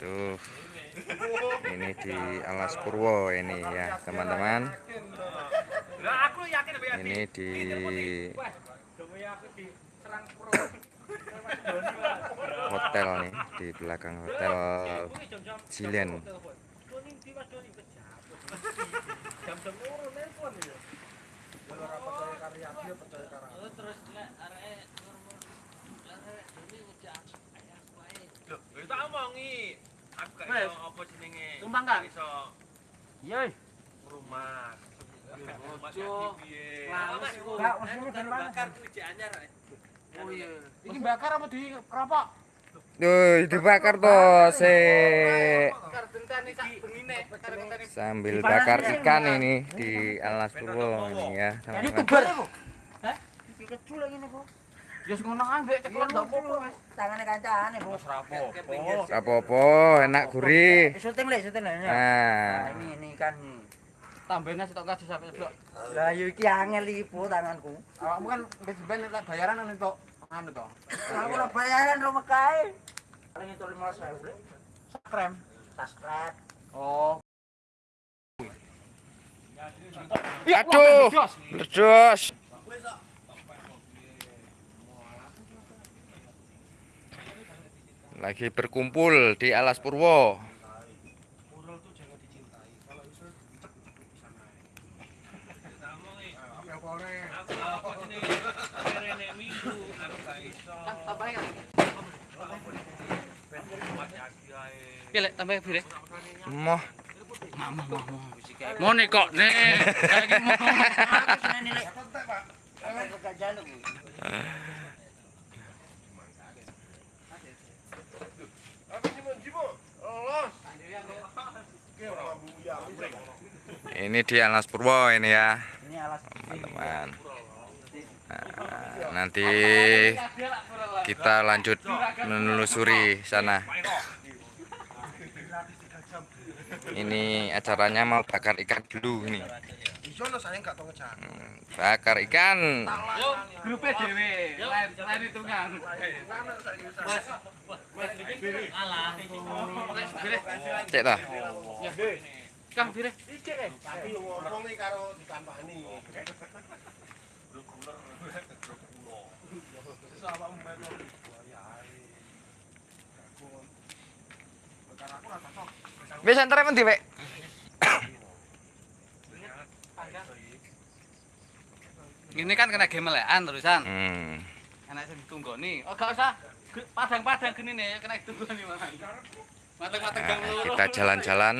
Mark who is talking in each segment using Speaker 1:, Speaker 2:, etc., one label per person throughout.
Speaker 1: tuh ini di Alas Purwo ini ya teman-teman. Ini di hotel nih di belakang hotel Jilen
Speaker 2: Tumpang kan? Iya.
Speaker 3: Rumah.
Speaker 2: Kan bakar Oh iya. Ini bakar apa di keropok?
Speaker 1: Duh, dibakar toh se sambil bakar ikan ini di Alas Purwo ini ya.
Speaker 2: Youtuber. Hah? Kecil lagi nih, Bu. Ya ngono ceklon enggak apa-apa.
Speaker 4: Tangane kancane, Bu.
Speaker 1: Apa-apa, enak gurih.
Speaker 4: Syuting le, syuting le.
Speaker 1: Nah,
Speaker 4: ini ini kan.
Speaker 2: Tambahnya setok kasih sampai seblok.
Speaker 4: Lah yo iki angel iki, Bu, tanganku.
Speaker 2: Awakmu kan wis ben lek bayaran nang entuk anu to.
Speaker 4: Aku ora bayaran rumah kae. Paling itu 15.000.
Speaker 2: Krem.
Speaker 4: Subscribe.
Speaker 2: Oh.
Speaker 1: aduh, ledos. Lagi berkumpul di Alas Purwo.
Speaker 2: Tambah.
Speaker 1: Moh,
Speaker 2: Mau nih kok nih. Lagi mau.
Speaker 4: Aku seneni le. Aku gak jaluk.
Speaker 1: Ini di Alas Purwo ini ya,
Speaker 4: Ini alas.
Speaker 1: teman-teman. Nah, nanti kita lanjut menelusuri sana. Ini acaranya mau bakar ikan dulu ini. Hmm, Bakar ikan.
Speaker 2: Grupnya dhewe. Lain lain hitungan.
Speaker 1: Cek ta.
Speaker 2: Kang pilih.
Speaker 1: Wis antre men Wek?
Speaker 2: Ini kan kena gemelekan terusan.
Speaker 1: Hmm.
Speaker 2: Enak sing tunggoni. Oh gak usah. Padang-padang gini nih kena tunggoni malah. Mateng-mateng gang
Speaker 1: Nah,
Speaker 2: loro.
Speaker 1: kita jalan-jalan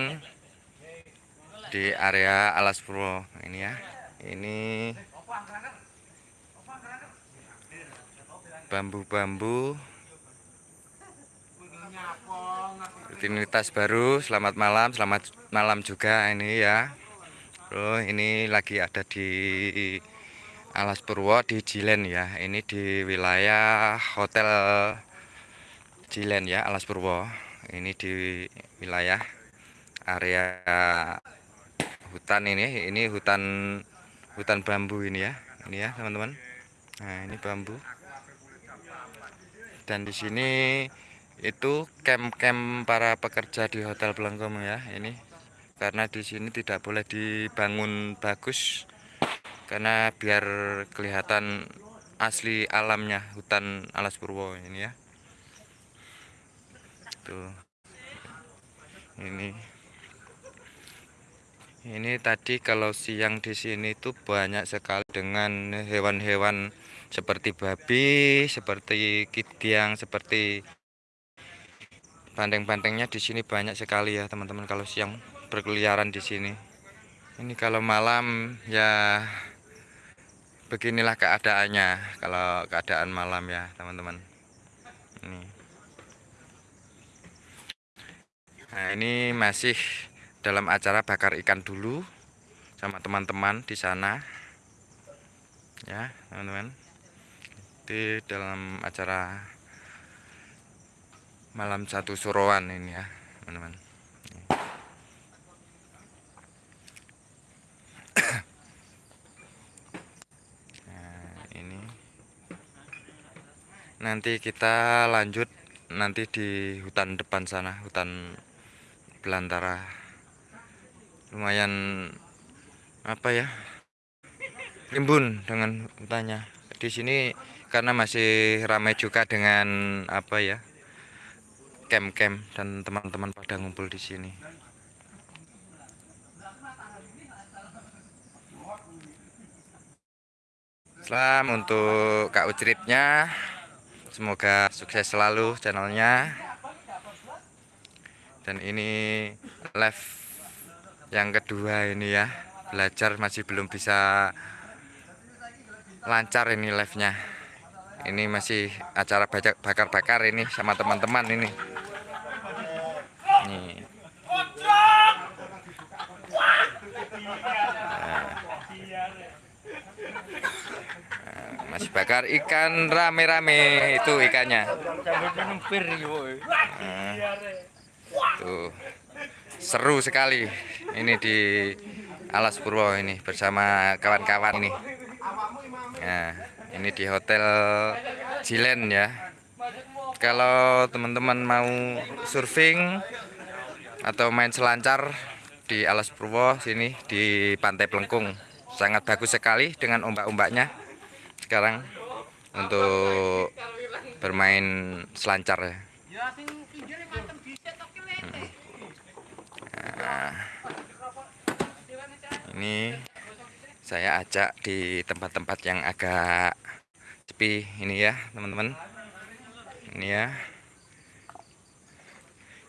Speaker 1: di area Alas Purwo ini ya. Ini bambu-bambu rutinitas baru. Selamat malam, selamat malam juga ini ya. Bro, ini lagi ada di Alas Purwo di Jilen ya. Ini di wilayah Hotel Jilen ya, Alas Purwo. Ini di wilayah area hutan ini. Ini hutan hutan bambu ini ya. Ini ya, teman-teman. Nah, ini bambu. Dan di sini itu camp-camp para pekerja di Hotel Blengkom ya. Ini karena di sini tidak boleh dibangun bagus karena biar kelihatan asli alamnya hutan Alas Purwo ini ya tuh ini ini tadi kalau siang di sini tuh banyak sekali dengan hewan-hewan seperti babi seperti kidiang seperti banteng-bantengnya di sini banyak sekali ya teman-teman kalau siang berkeliaran di sini. Ini kalau malam ya beginilah keadaannya kalau keadaan malam ya teman-teman. Ini. Nah ini masih dalam acara bakar ikan dulu sama teman-teman di sana. Ya teman-teman. Di dalam acara malam satu suruhan ini ya teman-teman. Nah, ini. Nanti kita lanjut nanti di hutan depan sana hutan belantara lumayan apa ya rimbun dengan hutannya. Di sini karena masih ramai juga dengan apa ya camp-camp dan teman-teman pada ngumpul di sini. Salam untuk Kak Ucritnya Semoga sukses selalu channelnya. Dan ini live yang kedua ini ya Belajar masih belum bisa lancar ini live-nya Ini masih acara bakar-bakar ini sama teman-teman ini Nih. Masih bakar ikan rame-rame itu ikannya. Nah, tuh seru sekali ini di Alas Purwo ini bersama kawan-kawan ini. Nah, ini di Hotel Jilen ya. Kalau teman-teman mau surfing atau main selancar di Alas Purwo sini di Pantai Pelengkung sangat bagus sekali dengan ombak-ombaknya sekarang untuk bermain selancar ya.
Speaker 2: Ya sing pinggire matem dhisik tok ki lek.
Speaker 1: Nah, ini saya ajak di tempat-tempat yang agak sepi ini ya teman-teman. Ini ya.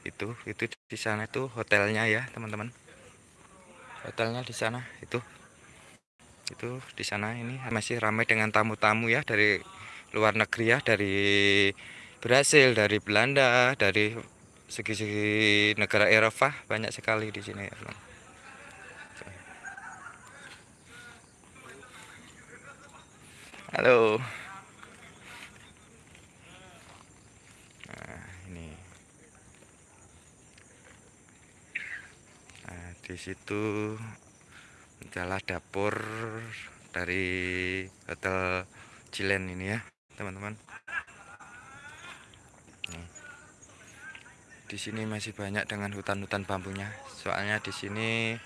Speaker 1: Itu itu di sana itu hotelnya ya teman-teman. Hotelnya di sana itu. Itu di sana ini masih ramai dengan tamu-tamu ya dari luar negeri ya dari Brasil dari Belanda dari segi-segi negara Eropa banyak sekali di sini ya. Halo. Nah, ini. Nah, di situ adalah dapur dari Hotel Cilen ini ya, teman-teman. Di sini masih banyak dengan hutan-hutan bambunya. Soalnya di sini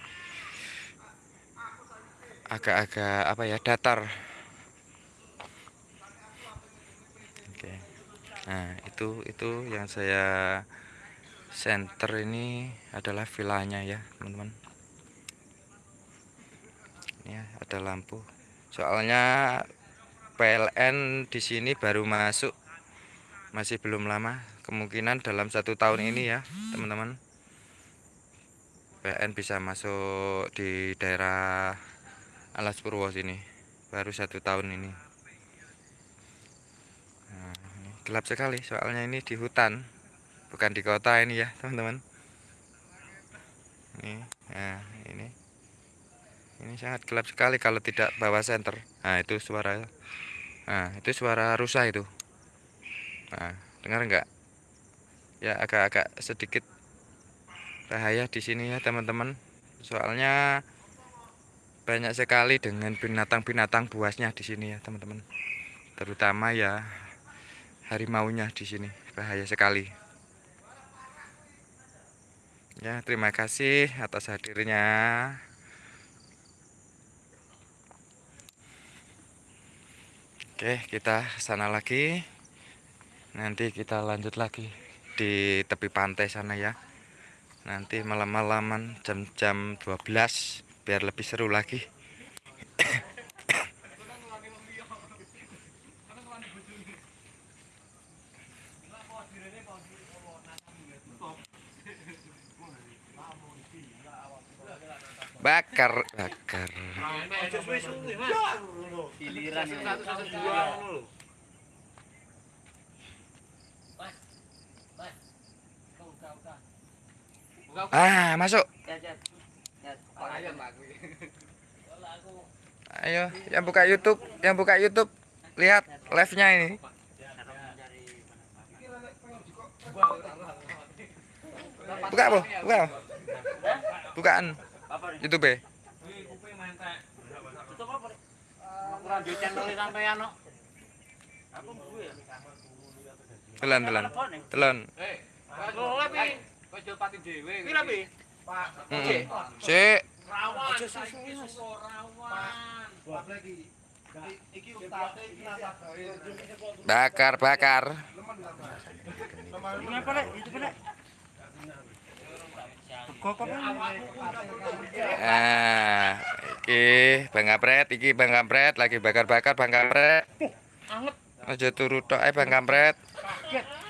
Speaker 1: agak-agak apa ya, datar. Oke. Nah, itu itu yang saya center ini adalah villanya ya, teman-teman. Ini ya, ada lampu. Soalnya PLN di sini baru masuk masih belum lama kemungkinan dalam satu tahun ini ya teman-teman. PLN bisa masuk di daerah Alas Purwo sini baru satu tahun ini. Nah, ini gelap sekali soalnya ini di hutan bukan di kota ini ya teman-teman. Ini nah ini. Ini sangat gelap sekali kalau tidak bawa senter. Nah itu suara nah itu suara rusa itu nah dengar nggak? Ya agak-agak sedikit bahaya di sini ya teman-teman. Soalnya banyak sekali dengan binatang-binatang buasnya di sini ya teman-teman. Terutama ya harimaunya di sini bahaya sekali. Ya terima kasih atas hadirnya. Oke, kita sana lagi. Nanti kita lanjut lagi di tepi pantai sana ya. Nanti malam-malaman jam-jam 12 biar lebih seru lagi. Bakar, bakar. Ah, masuk.
Speaker 2: Ayo,
Speaker 1: yang buka YouTube, yang buka YouTube, lihat live-nya ini. Buka apa? Buka. Bukaan YouTube.
Speaker 4: ya.
Speaker 1: Telan, telan. Telan.
Speaker 2: Eh, kok lebih kok jual pati dhewe. Iki lebih. Pak.
Speaker 1: Heeh. Sik.
Speaker 2: Rawan. Aja susu rawan.
Speaker 1: Bakar, bakar. Ah, iki Bang Kampret, iki Bang Kampret lagi bakar-bakar Bang Kampret.
Speaker 2: Anget.
Speaker 1: Aja turu tok ae Bang Kampret.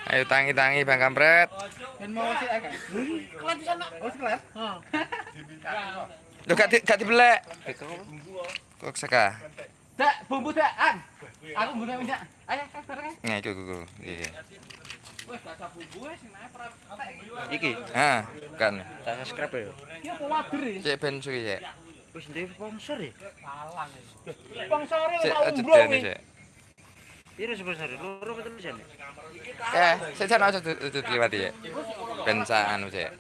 Speaker 1: Ayo tangi-tangi Bang Kampret.
Speaker 2: Ben mau agak. Di sana. Oh, kelan. Heeh.
Speaker 1: Lho gak di, gak dibelek. Kok seka?
Speaker 2: Dak, bumbu dak, an. Aku mbune minyak. Ayo, kan bareng.
Speaker 1: Nah, iku iku. Iya.
Speaker 2: Wes gak bumbu nae.
Speaker 3: Iki,
Speaker 1: Ah, kan.
Speaker 3: tak subscribe ya.
Speaker 2: Iki apa wader ya?
Speaker 1: Cek ben suwi cek.
Speaker 3: Wis ndek sponsor ya.
Speaker 2: Salah. Spansore
Speaker 1: Cek
Speaker 2: tak
Speaker 3: Piro sponsor? Loro apa telu jan?
Speaker 1: Eh, sik jan aja ya. Ben anu
Speaker 2: desa?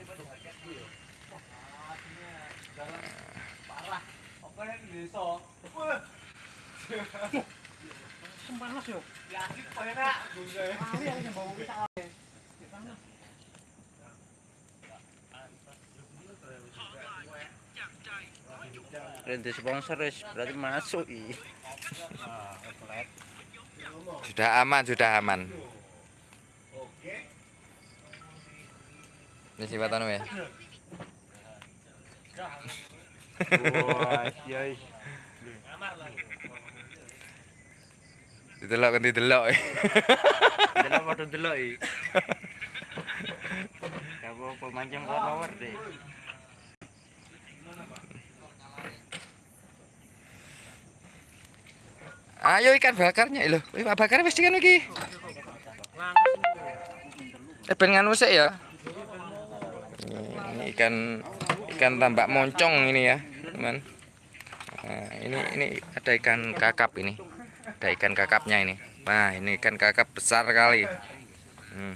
Speaker 2: Sempanas yo. Ya. Ali bawa ale.
Speaker 3: Rente sponsor berarti masuk i.
Speaker 1: Sudah aman, sudah aman. Ini sifat anu ya.
Speaker 3: Wah, iya.
Speaker 1: Didelok kan didelok.
Speaker 3: Delok padha delok i. Kamu pemancing follower deh.
Speaker 1: Ayo ikan bakarnya lho. Ikan bakar wis kan iki. Eh ben nganu ya. Ini ikan ikan tambak moncong ini ya, teman. Nah, ini ini ada ikan kakap ini. Ada ikan kakapnya ini. Nah, ini ikan kakap besar kali. Hmm.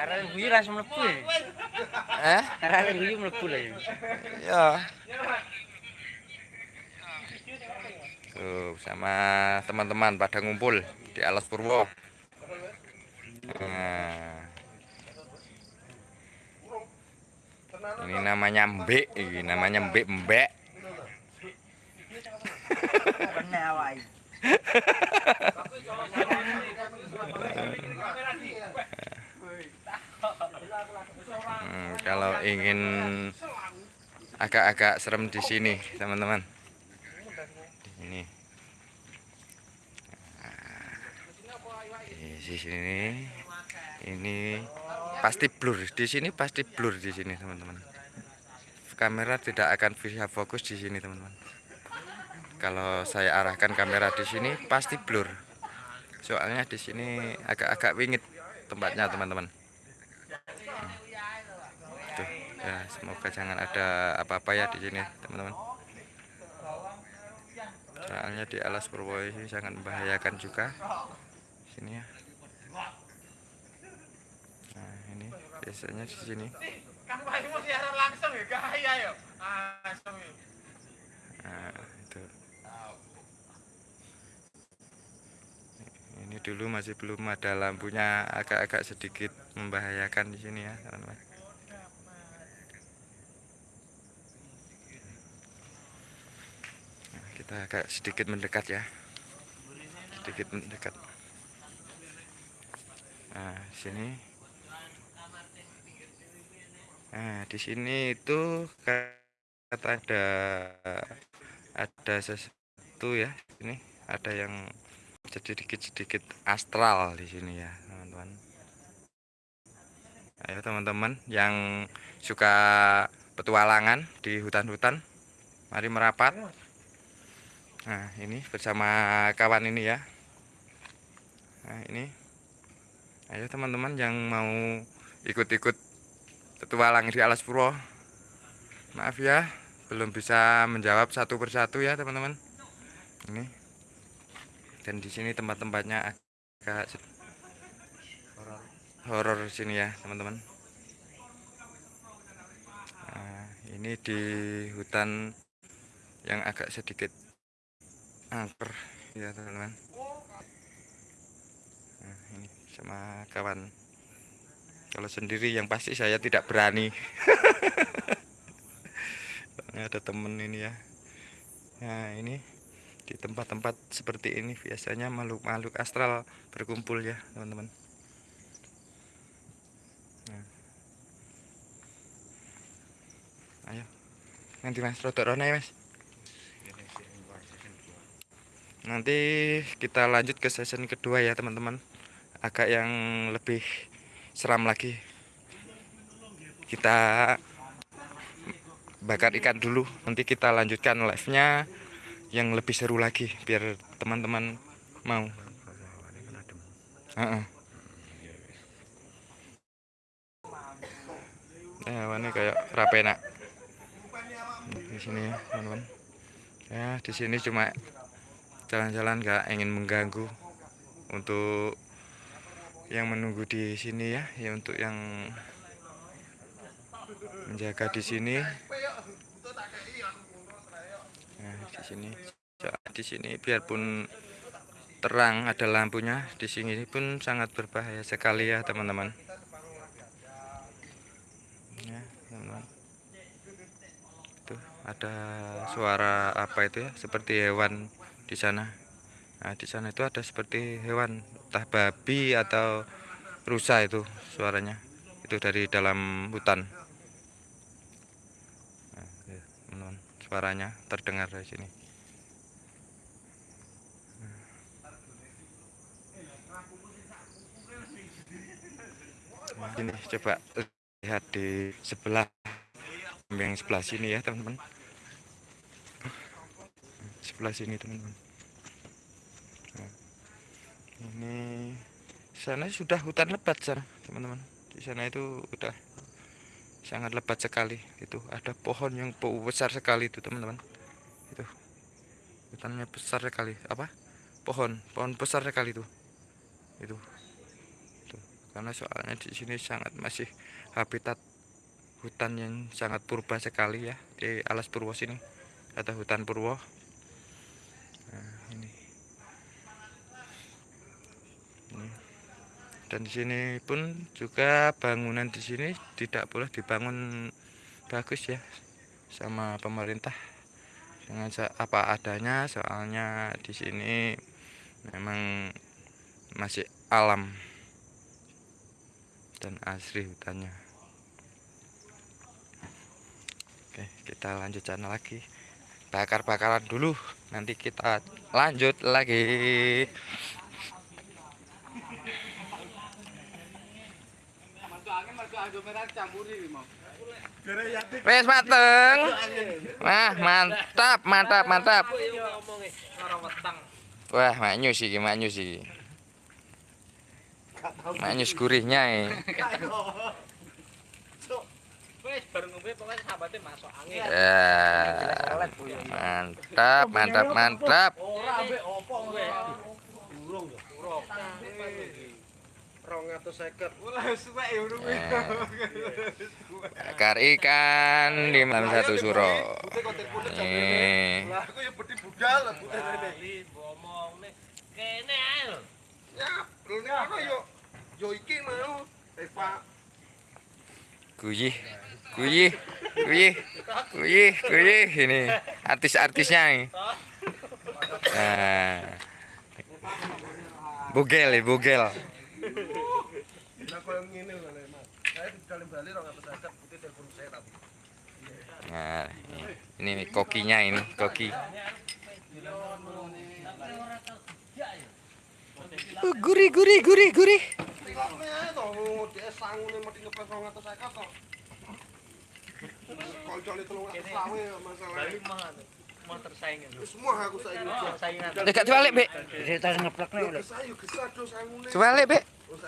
Speaker 3: Karena guyu langsung mlebu ya.
Speaker 1: Eh?
Speaker 3: Karena guyu mlebu lah ya.
Speaker 1: Ya. Tuh, sama teman-teman pada ngumpul di Alas Purwo. Nah. Ini namanya mbek, ini namanya mbek mbek. Hmm, kalau ingin agak-agak serem di sini, teman-teman. Di sini. Nah, di sini ini pasti blur. Di sini pasti blur di sini, teman-teman. Kamera tidak akan bisa fokus di sini, teman-teman. Kalau saya arahkan kamera di sini pasti blur. Soalnya di sini agak-agak wingit tempatnya, teman-teman. Tuh, ya semoga jangan ada apa-apa ya di sini teman-teman. Soalnya di alas Purwo ini sangat membahayakan juga. Sini ya. Nah ini biasanya di sini.
Speaker 2: Kan ya. Langsung yo.
Speaker 1: nah itu. Ini dulu masih belum ada lampunya agak-agak sedikit membahayakan di sini ya teman-teman Nah, kita agak sedikit mendekat ya. Sedikit mendekat. Nah sini. Nah di sini itu kata ada ada sesuatu ya ini ada yang sedikit-sedikit astral di sini ya teman-teman. Ayo teman-teman yang suka petualangan di hutan-hutan mari merapat Nah, ini bersama kawan ini ya. Nah, ini. Ayo teman-teman yang mau ikut-ikut petualang di Alas Purwo. Maaf ya, belum bisa menjawab satu persatu ya, teman-teman. Ini. Dan di sini tempat-tempatnya agak horor sini ya, teman-teman. Nah, ini di hutan yang agak sedikit angker ya teman-teman. Nah, ini sama kawan. Kalau sendiri yang pasti saya tidak berani. Ada temen ini ya. Nah ini di tempat-tempat seperti ini biasanya makhluk-makhluk astral berkumpul ya teman-teman. Nah. ayo. Nanti mas rodok rona ya mas nanti kita lanjut ke season kedua ya teman-teman. Agak yang lebih seram lagi. Kita bakar ikan dulu. Nanti kita lanjutkan live nya yang lebih seru lagi biar teman-teman mau. Heeh. Nah, ini kayak di sini ya teman-teman. Ya di sini cuma jalan-jalan nggak ingin mengganggu untuk yang menunggu di sini ya ya untuk yang menjaga di sini. Nah di sini di sini biarpun terang ada lampunya di sini pun sangat berbahaya sekali ya teman-teman. Ya teman-teman. Tuh ada suara apa itu ya? Seperti hewan di sana. Nah di sana itu ada seperti hewan entah babi atau rusa itu suaranya. Itu dari dalam hutan. Nah, ya, teman-teman suaranya terdengar dari sini. Nah, ini coba lihat di sebelah yang sebelah sini ya teman-teman sebelah sini teman-teman. Nah, ini sana sudah hutan lebat sana teman-teman. Di sana itu udah sangat lebat sekali itu ada pohon yang besar sekali itu teman-teman. Itu hutannya besar sekali. Apa? Pohon pohon besar sekali itu. Itu. Karena soalnya di sini sangat masih habitat hutan yang sangat purba sekali ya di alas purwo sini. Ada hutan purwo nah, ini. Ini. Dan di sini pun juga bangunan di sini tidak boleh dibangun bagus ya sama pemerintah. Dengan apa adanya soalnya di sini memang masih alam dan asri hutannya. Oke kita lanjut channel lagi bakar-bakaran dulu. Nanti kita lanjut lagi. Wes mateng. Nah mantap mantap mantap. Wah maknyus iki maknyus iki. Maknyus gurihnya eh.
Speaker 3: Wis baru ngombe pokoknya sahabate masuk angin.
Speaker 1: ya mantap mantap mantap
Speaker 3: Ora ambek opo kowe? Burung ya. Burung.
Speaker 1: Ya. bakar ikan di malam satu suro nih
Speaker 5: Aku ya beti budal lah.
Speaker 3: Kene ae lho.
Speaker 5: Ya, yo yo iki mau. Eva
Speaker 1: guyih guyih guyih guyih guyih ini artis-artisnya ini nah. bugel ya bugel
Speaker 5: lah koyo ngene lho Le, Mas. Saya di dalam Bali 250 putih telepon saya tapi.
Speaker 1: nah ini nih kokinya ini koki Uh, gurih gurih gurih gurih
Speaker 5: Tingkatne ae to, dhek sangune mesti ngepes 250 to. Koncone 300 masalah.
Speaker 3: Bali mah mah tersaing lho.
Speaker 5: Semua aku saiki.
Speaker 3: Saingan.
Speaker 1: dekat balik be
Speaker 3: Cerita ngeplak nih
Speaker 1: coba balik be
Speaker 5: Oh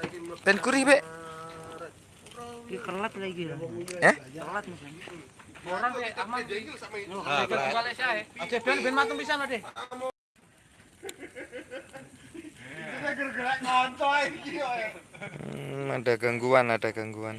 Speaker 1: ben gurih be
Speaker 3: Ki kelat lagi ya.
Speaker 1: eh
Speaker 3: Kelat misalnya.
Speaker 5: Orang kayak.
Speaker 2: Aja ben ben matung pisan
Speaker 5: ngonco iki yo.
Speaker 1: Hmm, ada gangguan ada gangguan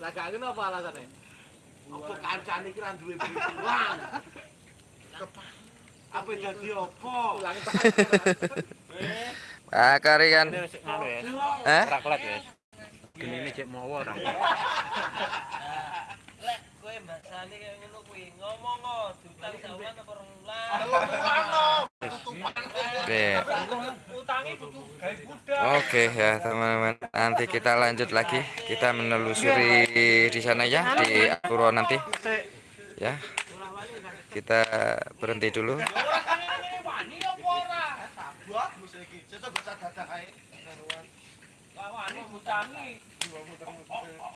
Speaker 2: Lah gak ngono apa alasane? Apa kancane iki ra duwe pikiran? Apa dadi apa?
Speaker 1: Ah, kari kan. Eh?
Speaker 3: Raklet ya. Gini ini cek mawa ora.
Speaker 6: Lek kowe mbasane kaya ngono kuwi, ngomong kok diutang sawan apa rong bulan.
Speaker 1: Oke. Ya teman-teman. Nanti kita lanjut lagi. Kita menelusuri di sana ya di Purwo nanti. Ya. Kita berhenti dulu